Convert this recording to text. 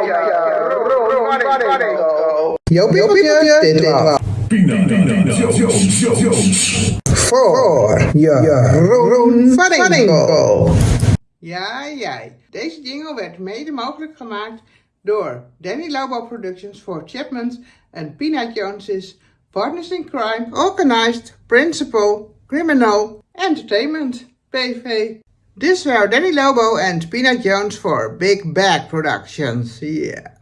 like uh, running, funny. Yo, people, yo, people, For je Roen Vadingo. Ja, jij. Deze jingle werd mede mogelijk gemaakt door Danny Lobo Productions voor Chapman's en Peanut Jones's Partners in Crime, Organized, Principal, Criminal, Entertainment, PV. This were Danny Lobo and Peanut Jones for Big Bag Productions. Yeah.